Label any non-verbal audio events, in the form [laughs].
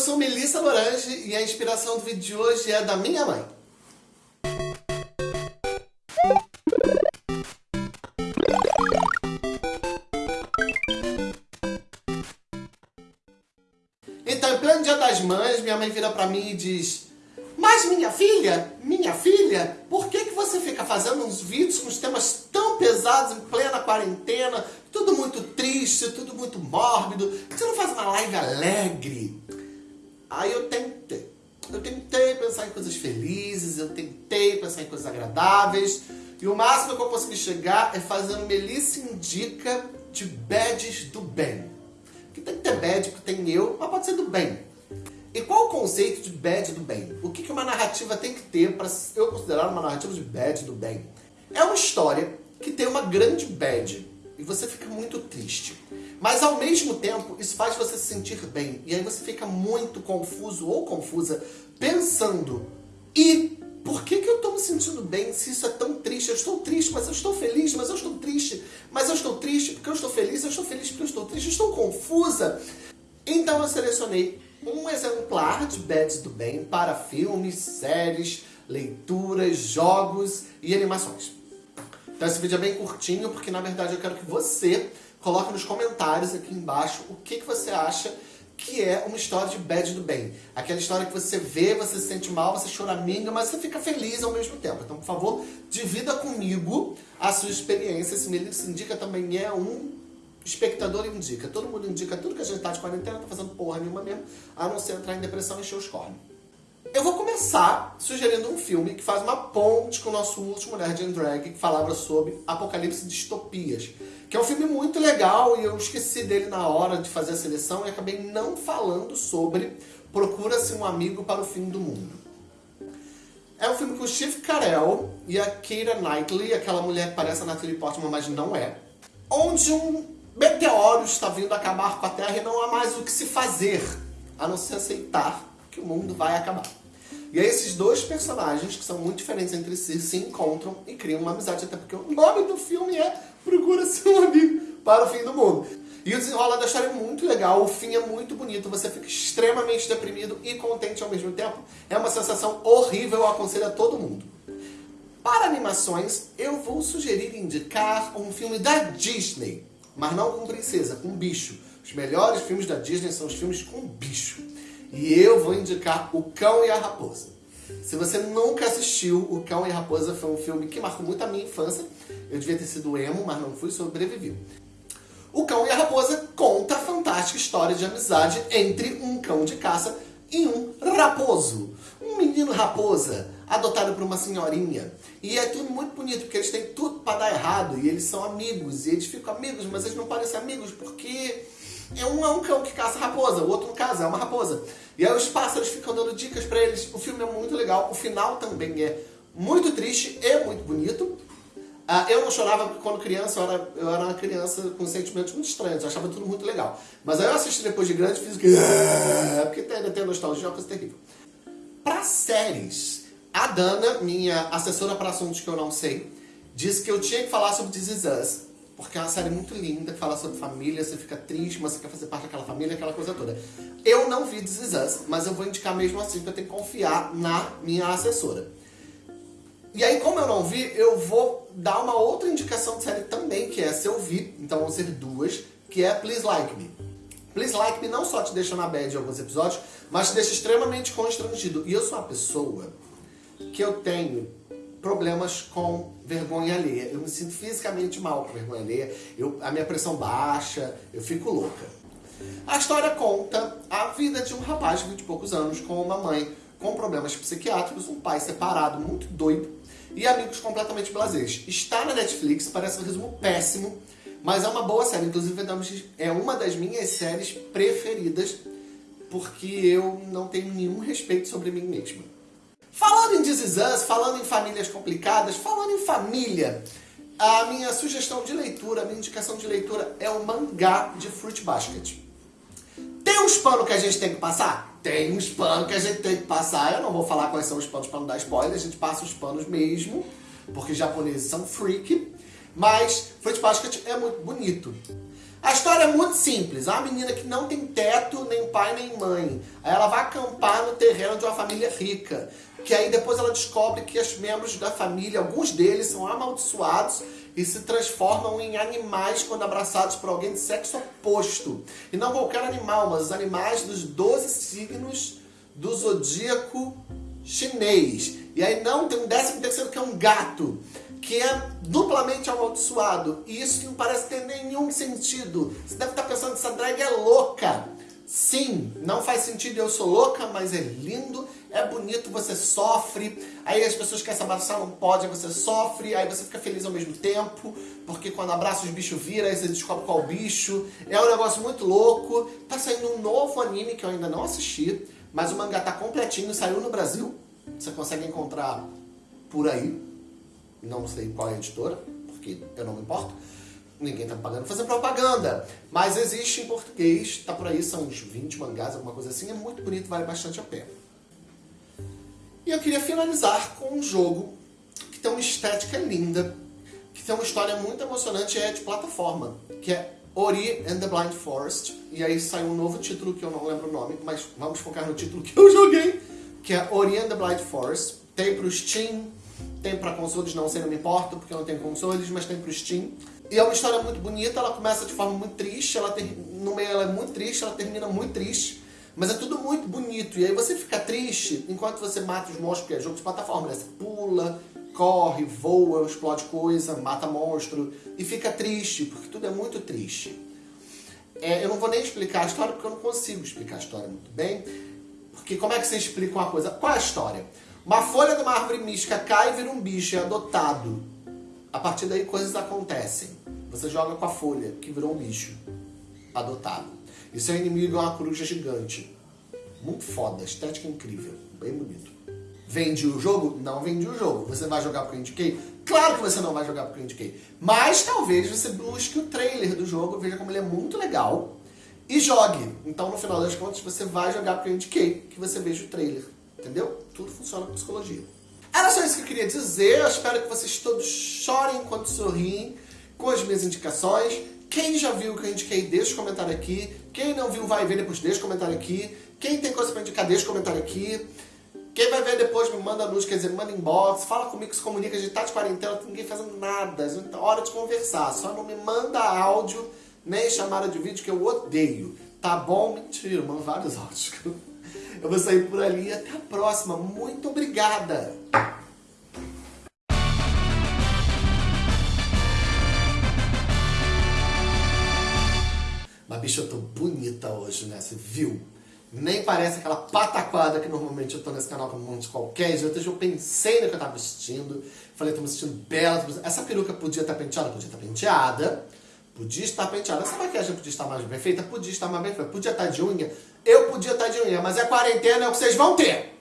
sou Melissa Lorange e a inspiração do vídeo de hoje é da minha mãe. Então, em pleno dia das mães, minha mãe vira pra mim e diz Mas minha filha, minha filha, por que, que você fica fazendo uns vídeos com os temas tão pesados em plena quarentena, tudo muito triste, tudo muito mórbido, você não faz uma live alegre? Aí eu tentei. Eu tentei pensar em coisas felizes, eu tentei pensar em coisas agradáveis, e o máximo que eu consegui chegar é fazer um Melissa Indica de badges do bem. Que tem que ter badge, porque tem eu, mas pode ser do bem. E qual o conceito de badge do bem? O que uma narrativa tem que ter para eu considerar uma narrativa de badge do bem? É uma história que tem uma grande bad e você fica muito triste. Mas ao mesmo tempo, isso faz você se sentir bem. E aí você fica muito confuso ou confusa pensando e por que, que eu estou me sentindo bem se isso é tão triste? Eu estou triste, mas eu estou feliz, mas eu estou triste. Mas eu estou triste porque eu estou feliz, eu estou feliz porque eu estou triste, eu estou confusa. Então eu selecionei um exemplar de Beds do Bem para filmes, séries, leituras, jogos e animações. Então esse vídeo é bem curtinho, porque na verdade eu quero que você coloque nos comentários aqui embaixo o que, que você acha que é uma história de bad do bem. Aquela história que você vê, você se sente mal, você choraminga, mas você fica feliz ao mesmo tempo. Então, por favor, divida comigo a sua experiência. Esse Melissa Indica também é um espectador indica. Todo mundo indica tudo que a gente tá de quarentena, tá fazendo porra nenhuma mesmo, a não ser entrar em depressão e encher os cornos. Eu vou começar sugerindo um filme que faz uma ponte com o nosso último Nerd and Drag, que falava sobre apocalipse distopias. Que é um filme muito legal e eu esqueci dele na hora de fazer a seleção e acabei não falando sobre Procura-se um Amigo para o Fim do Mundo. É um filme com o Steve Carell e a Keira Knightley, aquela mulher que parece a Natalie Portman, mas não é. Onde um meteoro está vindo acabar com a Terra e não há mais o que se fazer, a não ser aceitar que o mundo vai acabar. E aí esses dois personagens, que são muito diferentes entre si, se encontram e criam uma amizade, até porque o nome do filme é Procura-se um amigo para o fim do mundo. E o desenrolar da história é muito legal, o fim é muito bonito, você fica extremamente deprimido e contente ao mesmo tempo. É uma sensação horrível, eu aconselho a todo mundo. Para animações, eu vou sugerir indicar um filme da Disney, mas não com princesa, com bicho. Os melhores filmes da Disney são os filmes com bicho. E eu vou indicar O Cão e a Raposa. Se você nunca assistiu, O Cão e a Raposa foi um filme que marcou muito a minha infância. Eu devia ter sido emo, mas não fui, sobrevivi. O Cão e a Raposa conta a fantástica história de amizade entre um cão de caça e um raposo. Um menino raposa, adotado por uma senhorinha. E é tudo muito bonito, porque eles têm tudo para dar errado, e eles são amigos, e eles ficam amigos, mas eles não parecem amigos porque é um, é um cão que caça raposa, o outro no caso é uma raposa. E aí os pássaros ficam dando dicas pra eles. O filme é muito legal, o final também é muito triste e muito bonito. Uh, eu não chorava porque quando criança, eu era, eu era uma criança com sentimentos muito estranhos, eu achava tudo muito legal. Mas aí eu assisti depois de grande e fiz que... Ah", porque ainda tem nostalgia, é uma coisa terrível. Pra séries, a Dana, minha assessora para assuntos que eu não sei, disse que eu tinha que falar sobre This Is Us porque é uma série muito linda, que fala sobre família, você fica triste, mas você quer fazer parte daquela família, aquela coisa toda. Eu não vi This Is Us, mas eu vou indicar mesmo assim, porque eu tenho que confiar na minha assessora. E aí, como eu não vi, eu vou dar uma outra indicação de série também, que é se eu vi, então vão ser duas, que é Please Like Me. Please Like Me não só te deixa na bad em alguns episódios, mas te deixa extremamente constrangido. E eu sou uma pessoa que eu tenho problemas com vergonha alheia. Eu me sinto fisicamente mal com vergonha alheia, eu, a minha pressão baixa, eu fico louca. A história conta a vida de um rapaz de 20 e poucos anos com uma mãe com problemas psiquiátricos, um pai separado, muito doido, e amigos completamente blasés. Está na Netflix, parece um resumo péssimo, mas é uma boa série. Inclusive, é uma das minhas séries preferidas, porque eu não tenho nenhum respeito sobre mim mesma. Falando em This Is Us, falando em famílias complicadas, falando em família, a minha sugestão de leitura, a minha indicação de leitura é o mangá de Fruit Basket. Tem uns panos que a gente tem que passar? Tem uns panos que a gente tem que passar. Eu não vou falar quais são os panos para não dar spoiler, a gente passa os panos mesmo, porque japoneses são freak. Mas Fruit Basket é muito bonito. A história é muito simples. É uma menina que não tem teto, nem pai, nem mãe. Aí ela vai acampar no terreno de uma família rica. Que aí depois ela descobre que os membros da família, alguns deles são amaldiçoados e se transformam em animais quando abraçados por alguém de sexo oposto. E não qualquer animal, mas os animais dos 12 signos do zodíaco chinês. E aí não, tem um décimo terceiro que é um gato que é duplamente amaldiçoado. E isso não parece ter nenhum sentido. Você deve estar pensando que essa drag é louca. Sim, não faz sentido eu sou louca, mas é lindo, é bonito, você sofre. Aí as pessoas querem se abraçar, não pode, você sofre, aí você fica feliz ao mesmo tempo, porque quando abraça os bichos vira, aí você descobre qual bicho. É um negócio muito louco. Tá saindo um novo anime que eu ainda não assisti, mas o mangá tá completinho, saiu no Brasil. Você consegue encontrar por aí, não sei qual é a editora, porque eu não me importo. Ninguém tá me pagando fazer propaganda. Mas existe em português, tá por aí, são uns 20 mangás, alguma coisa assim. É muito bonito, vale bastante a pena. E eu queria finalizar com um jogo que tem uma estética linda, que tem uma história muito emocionante e é de plataforma, que é Ori and the Blind Forest. E aí saiu um novo título que eu não lembro o nome, mas vamos focar no título que eu [laughs] joguei, que é Ori and the Blind Forest. Tem pro Steam, tem para consoles, não sei, não me importa, porque eu não tenho consoles, mas tem pro Steam. E é uma história muito bonita, ela começa de forma muito triste, ela ter... no meio ela é muito triste, ela termina muito triste. Mas é tudo muito bonito, e aí você fica triste enquanto você mata os monstros, porque é jogo de plataforma, né? Você pula, corre, voa, explode coisa, mata monstro, e fica triste, porque tudo é muito triste. É, eu não vou nem explicar a história, porque eu não consigo explicar a história muito bem. Porque como é que você explica uma coisa? Qual é a história? Uma folha de uma árvore mística cai e vira um bicho, é adotado. A partir daí coisas acontecem. Você joga com a folha, que virou um bicho. Adotado. E seu inimigo é uma coruja gigante. Muito foda, estética incrível. Bem bonito. Vende o jogo? Não vende o jogo. Você vai jogar porque eu indiquei? Claro que você não vai jogar porque eu indiquei. Mas talvez você busque o trailer do jogo, veja como ele é muito legal e jogue. Então, no final das contas, você vai jogar porque eu indiquei, que você veja o trailer. Entendeu? Tudo funciona com psicologia. Era só isso que eu queria dizer. Eu espero que vocês todos chorem enquanto sorriem com as minhas indicações. Quem já viu o que eu indiquei, deixa o comentário aqui. Quem não viu, vai ver depois, deixa o comentário aqui. Quem tem coisa pra indicar, deixa o comentário aqui. Quem vai ver depois, me manda luz, quer dizer, manda inbox, fala comigo, se comunica, a gente tá de quarentena, ninguém fazendo nada, é hora de conversar, só não me manda áudio, nem chamada de vídeo que eu odeio, tá bom? Mentira, manda vários [laughs] áudios. Eu vou sair por ali. Até a próxima. Muito obrigada! Mas, bicho, eu tô bonita hoje, né? Você viu? Nem parece aquela pataquada que normalmente eu tô nesse canal com um monte de qualquer jeito. Hoje eu pensei no que eu tava vestindo. Falei, tô me sentindo bela. Essa peruca podia estar penteada? Podia estar penteada. Podia estar penteada. Essa maquiagem podia estar mais bem feita? Podia estar mais bem feita. Podia estar de unha? Eu podia estar de unha, mas é quarentena, é o que vocês vão ter.